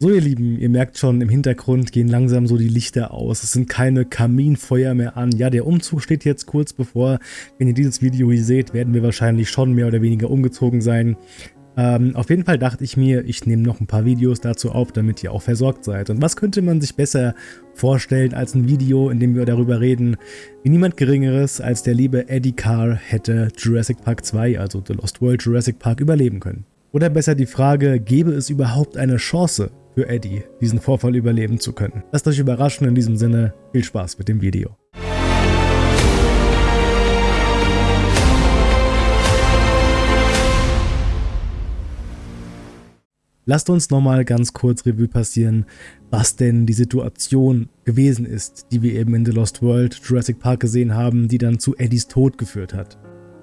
So ihr Lieben, ihr merkt schon, im Hintergrund gehen langsam so die Lichter aus. Es sind keine Kaminfeuer mehr an. Ja, der Umzug steht jetzt kurz bevor. Wenn ihr dieses Video hier seht, werden wir wahrscheinlich schon mehr oder weniger umgezogen sein. Ähm, auf jeden Fall dachte ich mir, ich nehme noch ein paar Videos dazu auf, damit ihr auch versorgt seid. Und was könnte man sich besser vorstellen als ein Video, in dem wir darüber reden, wie niemand Geringeres als der liebe Eddie Carr hätte Jurassic Park 2, also The Lost World Jurassic Park, überleben können. Oder besser die Frage, gäbe es überhaupt eine Chance für Eddie, diesen Vorfall überleben zu können. Lasst euch überraschen, in diesem Sinne viel Spaß mit dem Video. Lasst uns nochmal ganz kurz Revue passieren, was denn die Situation gewesen ist, die wir eben in The Lost World Jurassic Park gesehen haben, die dann zu Eddies Tod geführt hat.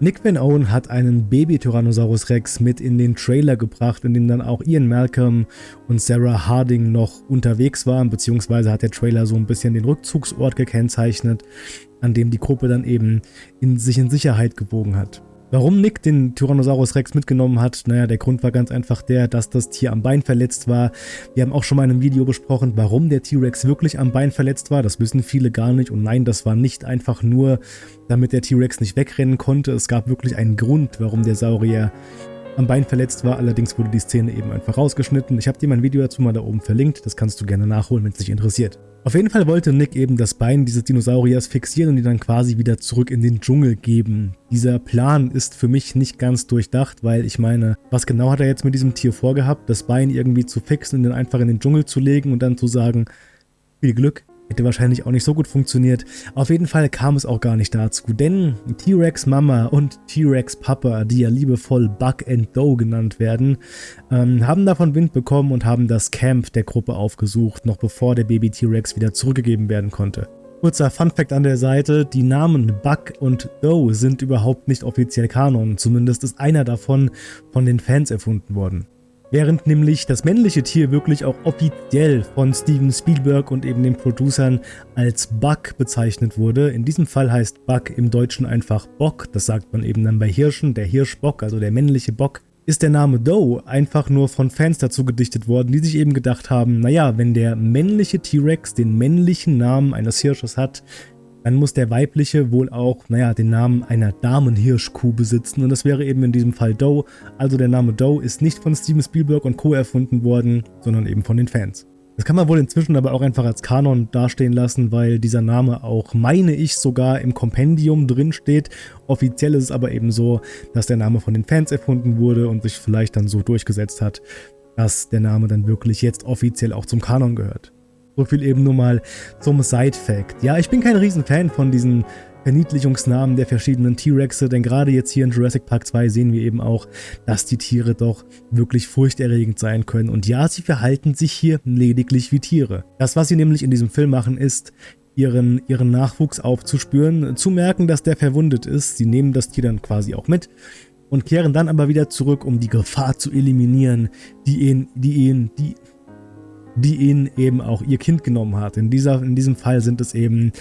Nick Van Owen hat einen Baby-Tyrannosaurus Rex mit in den Trailer gebracht, in dem dann auch Ian Malcolm und Sarah Harding noch unterwegs waren, beziehungsweise hat der Trailer so ein bisschen den Rückzugsort gekennzeichnet, an dem die Gruppe dann eben in sich in Sicherheit gewogen hat. Warum Nick den Tyrannosaurus Rex mitgenommen hat, naja, der Grund war ganz einfach der, dass das Tier am Bein verletzt war. Wir haben auch schon mal in einem Video besprochen, warum der T-Rex wirklich am Bein verletzt war. Das wissen viele gar nicht. Und nein, das war nicht einfach nur, damit der T-Rex nicht wegrennen konnte. Es gab wirklich einen Grund, warum der Saurier am Bein verletzt war. Allerdings wurde die Szene eben einfach rausgeschnitten. Ich habe dir mein Video dazu mal da oben verlinkt. Das kannst du gerne nachholen, wenn es dich interessiert. Auf jeden Fall wollte Nick eben das Bein dieses Dinosauriers fixieren und ihn dann quasi wieder zurück in den Dschungel geben. Dieser Plan ist für mich nicht ganz durchdacht, weil ich meine, was genau hat er jetzt mit diesem Tier vorgehabt? Das Bein irgendwie zu fixen und dann einfach in den Dschungel zu legen und dann zu sagen, viel Glück, Hätte wahrscheinlich auch nicht so gut funktioniert. Auf jeden Fall kam es auch gar nicht dazu, denn T-Rex Mama und T-Rex Papa, die ja liebevoll Buck and Doe genannt werden, ähm, haben davon Wind bekommen und haben das Camp der Gruppe aufgesucht, noch bevor der Baby T-Rex wieder zurückgegeben werden konnte. Kurzer Funfact an der Seite, die Namen Buck und Doe sind überhaupt nicht offiziell Kanon, zumindest ist einer davon von den Fans erfunden worden. Während nämlich das männliche Tier wirklich auch offiziell von Steven Spielberg und eben den Producern als Buck bezeichnet wurde. In diesem Fall heißt Buck im Deutschen einfach Bock, das sagt man eben dann bei Hirschen, der Hirschbock, also der männliche Bock. Ist der Name Doe einfach nur von Fans dazu gedichtet worden, die sich eben gedacht haben, naja, wenn der männliche T-Rex den männlichen Namen eines Hirsches hat, dann muss der weibliche wohl auch, naja, den Namen einer Damenhirschkuh besitzen und das wäre eben in diesem Fall Doe. Also der Name Doe ist nicht von Steven Spielberg und Co. erfunden worden, sondern eben von den Fans. Das kann man wohl inzwischen aber auch einfach als Kanon dastehen lassen, weil dieser Name auch, meine ich, sogar im Kompendium drin steht. Offiziell ist es aber eben so, dass der Name von den Fans erfunden wurde und sich vielleicht dann so durchgesetzt hat, dass der Name dann wirklich jetzt offiziell auch zum Kanon gehört. So viel eben nur mal zum Side-Fact. Ja, ich bin kein Riesenfan von diesen Verniedlichungsnamen der verschiedenen T-Rexe, denn gerade jetzt hier in Jurassic Park 2 sehen wir eben auch, dass die Tiere doch wirklich furchterregend sein können. Und ja, sie verhalten sich hier lediglich wie Tiere. Das, was sie nämlich in diesem Film machen, ist, ihren, ihren Nachwuchs aufzuspüren, zu merken, dass der verwundet ist. Sie nehmen das Tier dann quasi auch mit und kehren dann aber wieder zurück, um die Gefahr zu eliminieren, die ihn, die ihn, die, die ihn eben auch ihr Kind genommen hat. In, dieser, in diesem Fall sind es eben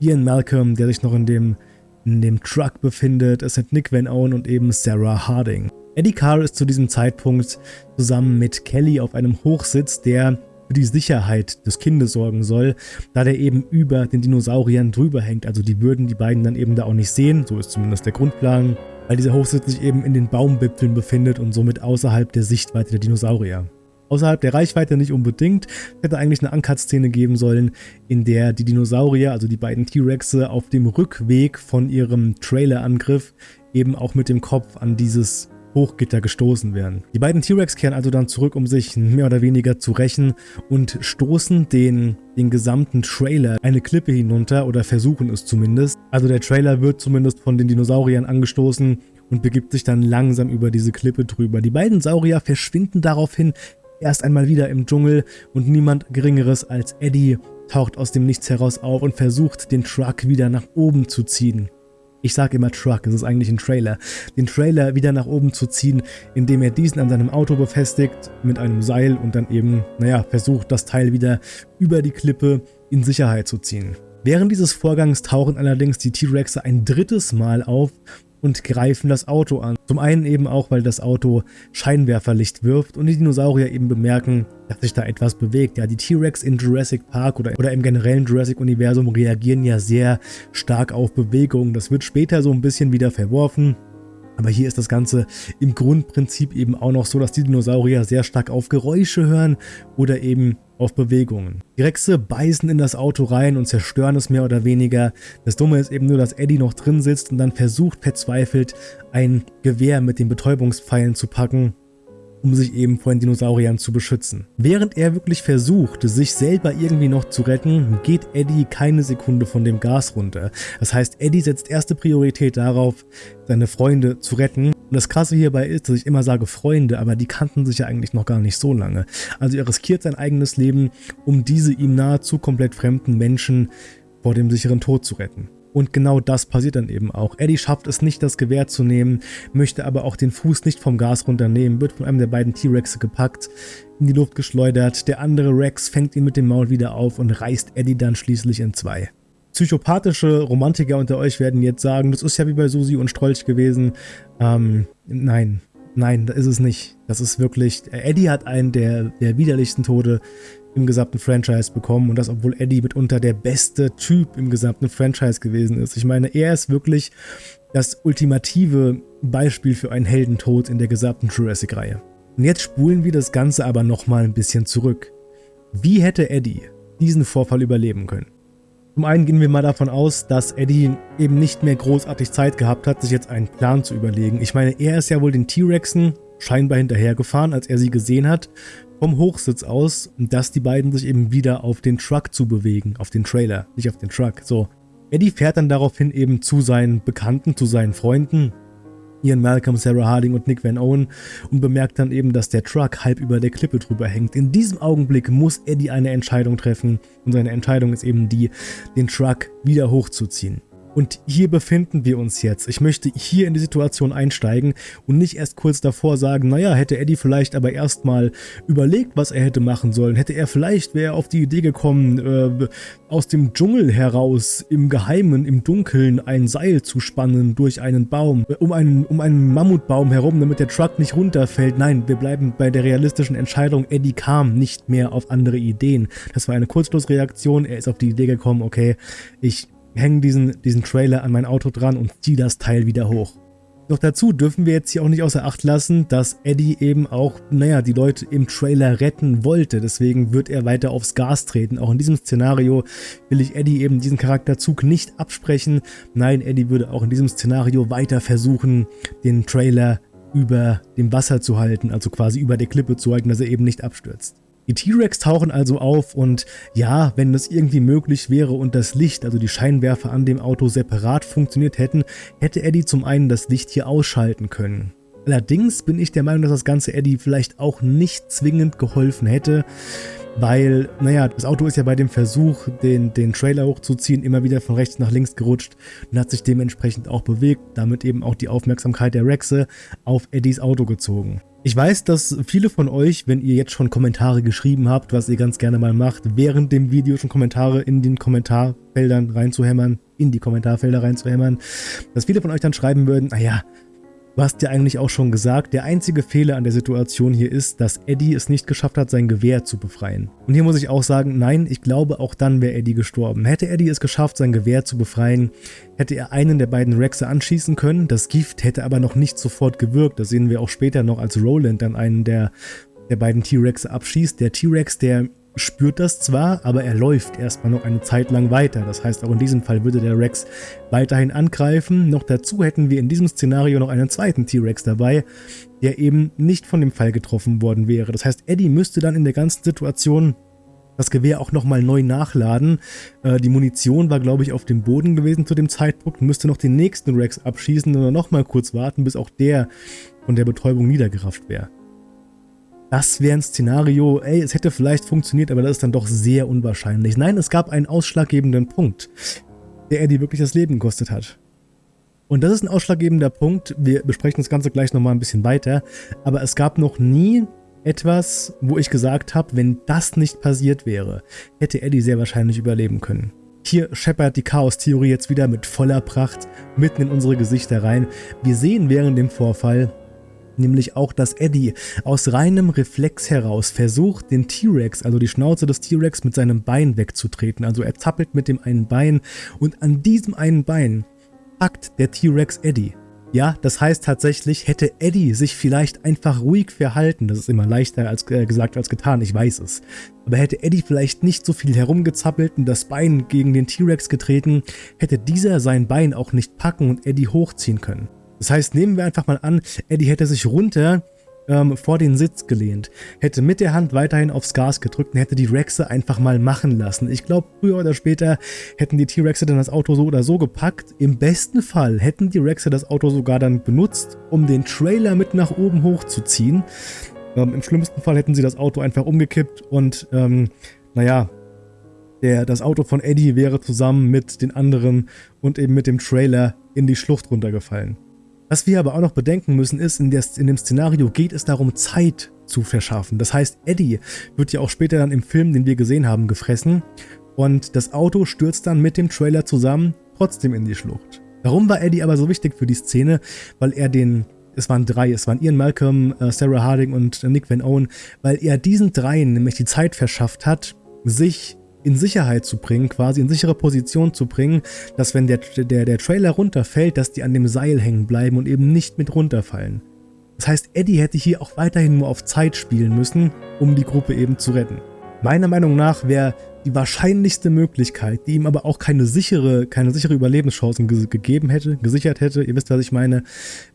Ian Malcolm, der sich noch in dem, in dem Truck befindet. Es sind Nick Van Owen und eben Sarah Harding. Eddie Carr ist zu diesem Zeitpunkt zusammen mit Kelly auf einem Hochsitz, der für die Sicherheit des Kindes sorgen soll, da der eben über den Dinosauriern drüber hängt. Also die würden die beiden dann eben da auch nicht sehen, so ist zumindest der Grundplan, weil dieser Hochsitz sich eben in den Baumwipfeln befindet und somit außerhalb der Sichtweite der Dinosaurier außerhalb der Reichweite nicht unbedingt. Es hätte eigentlich eine Uncut-Szene geben sollen, in der die Dinosaurier, also die beiden T-Rexe, auf dem Rückweg von ihrem Trailer-Angriff eben auch mit dem Kopf an dieses Hochgitter gestoßen werden. Die beiden T-Rex kehren also dann zurück, um sich mehr oder weniger zu rächen und stoßen den, den gesamten Trailer eine Klippe hinunter oder versuchen es zumindest. Also der Trailer wird zumindest von den Dinosauriern angestoßen und begibt sich dann langsam über diese Klippe drüber. Die beiden Saurier verschwinden daraufhin erst einmal wieder im Dschungel und niemand geringeres als Eddie taucht aus dem Nichts heraus auf und versucht, den Truck wieder nach oben zu ziehen. Ich sage immer Truck, es ist eigentlich ein Trailer. Den Trailer wieder nach oben zu ziehen, indem er diesen an seinem Auto befestigt mit einem Seil und dann eben, naja, versucht, das Teil wieder über die Klippe in Sicherheit zu ziehen. Während dieses Vorgangs tauchen allerdings die T-Rexe ein drittes Mal auf und greifen das Auto an. Zum einen eben auch, weil das Auto Scheinwerferlicht wirft und die Dinosaurier eben bemerken, dass sich da etwas bewegt. Ja, die T-Rex in Jurassic Park oder, oder im generellen Jurassic-Universum reagieren ja sehr stark auf Bewegung. Das wird später so ein bisschen wieder verworfen. Aber hier ist das Ganze im Grundprinzip eben auch noch so, dass die Dinosaurier sehr stark auf Geräusche hören oder eben auf Bewegungen. Die Rexe beißen in das Auto rein und zerstören es mehr oder weniger. Das Dumme ist eben nur, dass Eddie noch drin sitzt und dann versucht verzweifelt ein Gewehr mit den Betäubungspfeilen zu packen um sich eben vor den Dinosauriern zu beschützen. Während er wirklich versucht, sich selber irgendwie noch zu retten, geht Eddie keine Sekunde von dem Gas runter. Das heißt, Eddie setzt erste Priorität darauf, seine Freunde zu retten. Und das Krasse hierbei ist, dass ich immer sage Freunde, aber die kannten sich ja eigentlich noch gar nicht so lange. Also er riskiert sein eigenes Leben, um diese ihm nahezu komplett fremden Menschen vor dem sicheren Tod zu retten. Und genau das passiert dann eben auch. Eddie schafft es nicht, das Gewehr zu nehmen, möchte aber auch den Fuß nicht vom Gas runternehmen, wird von einem der beiden T-Rexe gepackt, in die Luft geschleudert. Der andere Rex fängt ihn mit dem Maul wieder auf und reißt Eddie dann schließlich in zwei. Psychopathische Romantiker unter euch werden jetzt sagen, das ist ja wie bei Susi und Strolch gewesen. Ähm, nein, nein, das ist es nicht. Das ist wirklich, Eddie hat einen der, der widerlichsten Tode im gesamten Franchise bekommen und das, obwohl Eddie mitunter der beste Typ im gesamten Franchise gewesen ist. Ich meine, er ist wirklich das ultimative Beispiel für einen Heldentod in der gesamten Jurassic-Reihe. Und jetzt spulen wir das Ganze aber nochmal ein bisschen zurück. Wie hätte Eddie diesen Vorfall überleben können? Zum einen gehen wir mal davon aus, dass Eddie eben nicht mehr großartig Zeit gehabt hat, sich jetzt einen Plan zu überlegen. Ich meine, er ist ja wohl den T-Rexen scheinbar hinterhergefahren, als er sie gesehen hat vom Hochsitz aus, dass die beiden sich eben wieder auf den Truck zu bewegen, auf den Trailer, nicht auf den Truck. So, Eddie fährt dann daraufhin eben zu seinen Bekannten, zu seinen Freunden, Ian Malcolm, Sarah Harding und Nick Van Owen und bemerkt dann eben, dass der Truck halb über der Klippe drüber hängt. In diesem Augenblick muss Eddie eine Entscheidung treffen und seine Entscheidung ist eben die, den Truck wieder hochzuziehen. Und hier befinden wir uns jetzt. Ich möchte hier in die Situation einsteigen und nicht erst kurz davor sagen, naja, hätte Eddie vielleicht aber erstmal überlegt, was er hätte machen sollen. Hätte er vielleicht, wäre auf die Idee gekommen, äh, aus dem Dschungel heraus im Geheimen, im Dunkeln ein Seil zu spannen durch einen Baum, äh, um einen, um einen Mammutbaum herum, damit der Truck nicht runterfällt. Nein, wir bleiben bei der realistischen Entscheidung. Eddie kam nicht mehr auf andere Ideen. Das war eine Kurzschlussreaktion. Er ist auf die Idee gekommen, okay, ich hänge diesen, diesen Trailer an mein Auto dran und ziehe das Teil wieder hoch. Doch dazu dürfen wir jetzt hier auch nicht außer Acht lassen, dass Eddie eben auch, naja, die Leute im Trailer retten wollte. Deswegen wird er weiter aufs Gas treten. Auch in diesem Szenario will ich Eddie eben diesen Charakterzug nicht absprechen. Nein, Eddie würde auch in diesem Szenario weiter versuchen, den Trailer über dem Wasser zu halten, also quasi über der Klippe zu halten, dass er eben nicht abstürzt. Die T-Rex tauchen also auf und ja, wenn das irgendwie möglich wäre und das Licht, also die Scheinwerfer an dem Auto separat funktioniert hätten, hätte Eddie zum einen das Licht hier ausschalten können. Allerdings bin ich der Meinung, dass das Ganze Eddie vielleicht auch nicht zwingend geholfen hätte, weil, naja, das Auto ist ja bei dem Versuch, den, den Trailer hochzuziehen, immer wieder von rechts nach links gerutscht und hat sich dementsprechend auch bewegt, damit eben auch die Aufmerksamkeit der Rexe auf Eddies Auto gezogen. Ich weiß, dass viele von euch, wenn ihr jetzt schon Kommentare geschrieben habt, was ihr ganz gerne mal macht, während dem Video schon Kommentare in den Kommentarfeldern reinzuhämmern, in die Kommentarfelder reinzuhämmern, dass viele von euch dann schreiben würden, naja, Du hast ja eigentlich auch schon gesagt, der einzige Fehler an der Situation hier ist, dass Eddie es nicht geschafft hat, sein Gewehr zu befreien. Und hier muss ich auch sagen, nein, ich glaube, auch dann wäre Eddie gestorben. Hätte Eddie es geschafft, sein Gewehr zu befreien, hätte er einen der beiden Rexe anschießen können. Das Gift hätte aber noch nicht sofort gewirkt. Das sehen wir auch später noch, als Roland dann einen der, der beiden T-Rexe abschießt. Der T-Rex, der spürt das zwar, aber er läuft erstmal noch eine Zeit lang weiter. Das heißt, auch in diesem Fall würde der Rex weiterhin angreifen. Noch dazu hätten wir in diesem Szenario noch einen zweiten T-Rex dabei, der eben nicht von dem Fall getroffen worden wäre. Das heißt, Eddie müsste dann in der ganzen Situation das Gewehr auch nochmal neu nachladen. Äh, die Munition war, glaube ich, auf dem Boden gewesen zu dem Zeitpunkt, müsste noch den nächsten Rex abschießen und dann nochmal kurz warten, bis auch der von der Betäubung niedergerafft wäre. Das wäre ein Szenario, ey, es hätte vielleicht funktioniert, aber das ist dann doch sehr unwahrscheinlich. Nein, es gab einen ausschlaggebenden Punkt, der Eddie wirklich das Leben gekostet hat. Und das ist ein ausschlaggebender Punkt, wir besprechen das Ganze gleich nochmal ein bisschen weiter, aber es gab noch nie etwas, wo ich gesagt habe, wenn das nicht passiert wäre, hätte Eddie sehr wahrscheinlich überleben können. Hier scheppert die Chaos-Theorie jetzt wieder mit voller Pracht mitten in unsere Gesichter rein. Wir sehen während dem Vorfall nämlich auch, dass Eddie aus reinem Reflex heraus versucht, den T-Rex, also die Schnauze des T-Rex mit seinem Bein wegzutreten. Also er zappelt mit dem einen Bein und an diesem einen Bein packt der T-Rex Eddie. Ja, das heißt tatsächlich, hätte Eddie sich vielleicht einfach ruhig verhalten, das ist immer leichter als äh, gesagt als getan, ich weiß es, aber hätte Eddie vielleicht nicht so viel herumgezappelt und das Bein gegen den T-Rex getreten, hätte dieser sein Bein auch nicht packen und Eddie hochziehen können. Das heißt, nehmen wir einfach mal an, Eddie hätte sich runter ähm, vor den Sitz gelehnt, hätte mit der Hand weiterhin aufs Gas gedrückt und hätte die Rexe einfach mal machen lassen. Ich glaube, früher oder später hätten die T-Rexe dann das Auto so oder so gepackt. Im besten Fall hätten die Rexe das Auto sogar dann benutzt, um den Trailer mit nach oben hochzuziehen. Ähm, Im schlimmsten Fall hätten sie das Auto einfach umgekippt und, ähm, naja, der, das Auto von Eddie wäre zusammen mit den anderen und eben mit dem Trailer in die Schlucht runtergefallen. Was wir aber auch noch bedenken müssen ist, in, der, in dem Szenario geht es darum, Zeit zu verschaffen. Das heißt, Eddie wird ja auch später dann im Film, den wir gesehen haben, gefressen und das Auto stürzt dann mit dem Trailer zusammen trotzdem in die Schlucht. Warum war Eddie aber so wichtig für die Szene? Weil er den, es waren drei, es waren Ian Malcolm, äh, Sarah Harding und Nick Van Owen, weil er diesen dreien nämlich die Zeit verschafft hat, sich in Sicherheit zu bringen, quasi in sichere Position zu bringen, dass wenn der, der, der Trailer runterfällt, dass die an dem Seil hängen bleiben und eben nicht mit runterfallen. Das heißt, Eddie hätte hier auch weiterhin nur auf Zeit spielen müssen, um die Gruppe eben zu retten. Meiner Meinung nach wäre die wahrscheinlichste Möglichkeit, die ihm aber auch keine sichere, keine sichere Überlebenschancen ge gegeben hätte, gesichert hätte, ihr wisst, was ich meine,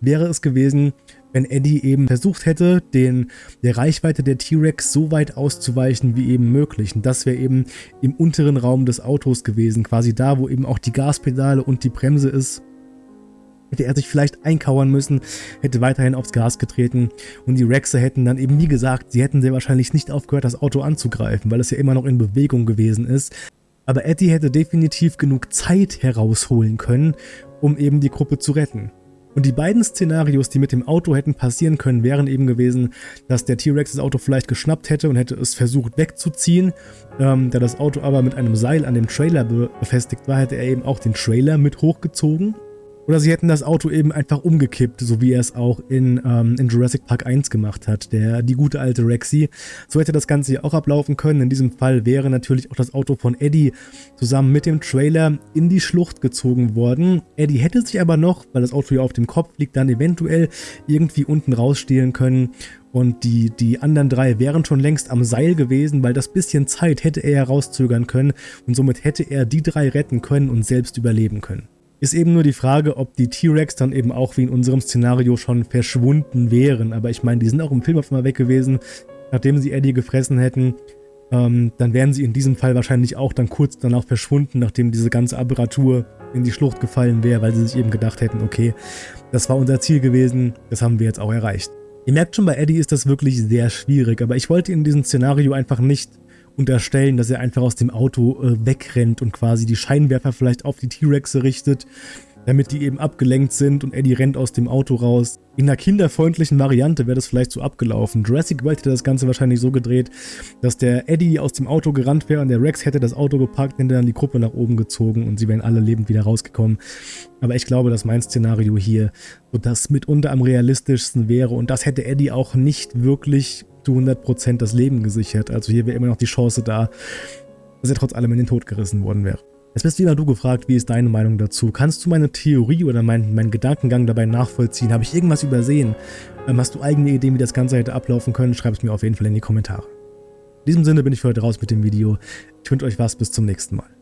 wäre es gewesen, wenn Eddie eben versucht hätte, den, der Reichweite der T-Rex so weit auszuweichen wie eben möglich. Und das wäre eben im unteren Raum des Autos gewesen, quasi da, wo eben auch die Gaspedale und die Bremse ist. Hätte er sich vielleicht einkauern müssen, hätte weiterhin aufs Gas getreten und die Rexe hätten dann eben, wie gesagt, sie hätten sehr wahrscheinlich nicht aufgehört, das Auto anzugreifen, weil es ja immer noch in Bewegung gewesen ist. Aber Eddie hätte definitiv genug Zeit herausholen können, um eben die Gruppe zu retten. Und die beiden Szenarios, die mit dem Auto hätten passieren können, wären eben gewesen, dass der T-Rex das Auto vielleicht geschnappt hätte und hätte es versucht wegzuziehen. Ähm, da das Auto aber mit einem Seil an dem Trailer befestigt war, hätte er eben auch den Trailer mit hochgezogen oder sie hätten das Auto eben einfach umgekippt, so wie er es auch in, ähm, in Jurassic Park 1 gemacht hat, der die gute alte Rexy. So hätte das Ganze hier auch ablaufen können. In diesem Fall wäre natürlich auch das Auto von Eddie zusammen mit dem Trailer in die Schlucht gezogen worden. Eddie hätte sich aber noch, weil das Auto hier auf dem Kopf liegt, dann eventuell irgendwie unten rausstehlen können und die, die anderen drei wären schon längst am Seil gewesen, weil das bisschen Zeit hätte er herauszögern können und somit hätte er die drei retten können und selbst überleben können. Ist eben nur die Frage, ob die T-Rex dann eben auch wie in unserem Szenario schon verschwunden wären. Aber ich meine, die sind auch im Film auf einmal weg gewesen, nachdem sie Eddie gefressen hätten. Ähm, dann wären sie in diesem Fall wahrscheinlich auch dann kurz danach verschwunden, nachdem diese ganze Apparatur in die Schlucht gefallen wäre, weil sie sich eben gedacht hätten, okay, das war unser Ziel gewesen, das haben wir jetzt auch erreicht. Ihr merkt schon, bei Eddie ist das wirklich sehr schwierig, aber ich wollte in diesem Szenario einfach nicht unterstellen, dass er einfach aus dem Auto äh, wegrennt und quasi die Scheinwerfer vielleicht auf die T-Rexe richtet, damit die eben abgelenkt sind und Eddie rennt aus dem Auto raus. In einer kinderfreundlichen Variante wäre das vielleicht so abgelaufen. Jurassic World hätte das Ganze wahrscheinlich so gedreht, dass der Eddie aus dem Auto gerannt wäre und der Rex hätte das Auto gepackt, hätte dann die Gruppe nach oben gezogen und sie wären alle lebend wieder rausgekommen. Aber ich glaube, dass mein Szenario hier so das mitunter am realistischsten wäre und das hätte Eddie auch nicht wirklich zu 100% das Leben gesichert. Also hier wäre immer noch die Chance da, dass er trotz allem in den Tod gerissen worden wäre. Jetzt bist wieder du gefragt, wie ist deine Meinung dazu? Kannst du meine Theorie oder meinen mein Gedankengang dabei nachvollziehen? Habe ich irgendwas übersehen? Ähm, hast du eigene Ideen, wie das Ganze hätte ablaufen können? Schreib es mir auf jeden Fall in die Kommentare. In diesem Sinne bin ich für heute raus mit dem Video. Ich wünsche euch was, bis zum nächsten Mal.